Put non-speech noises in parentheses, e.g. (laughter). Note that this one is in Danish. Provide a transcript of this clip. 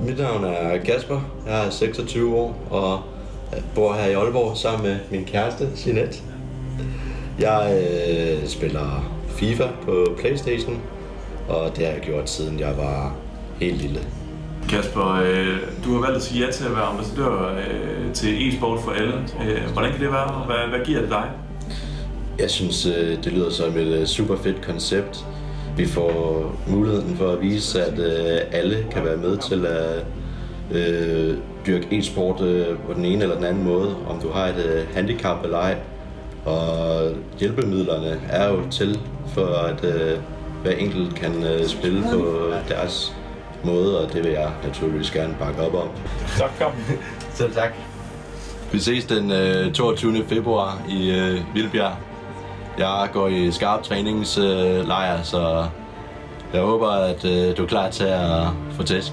Mit navn er Kasper. Jeg er 26 år og bor her i Aalborg sammen med min kæreste, Jeanette. Jeg øh, spiller FIFA på Playstation, og det har jeg gjort siden jeg var helt lille. Kasper, øh, du har valgt at sige ja til at være ambassadør øh, til e-sport for alle. Øh, hvordan kan det være, hvad, hvad giver det dig? Jeg synes, øh, det lyder som et øh, super fedt koncept. Vi får muligheden for at vise, at øh, alle kan være med til at øh, dyrke e-sport øh, på den ene eller den anden måde, om du har et øh, handicap eller ej. Og hjælpemidlerne er jo til for, at øh, hver enkelt kan øh, spille på deres måde, og det vil jeg naturligvis gerne bakke op om. Tak, kom. (laughs) Selv tak. Vi ses den øh, 22. februar i øh, Vildbjerg. Jeg går i skarp træningslejr, så jeg håber, at øh, du er klar til at få tæsk.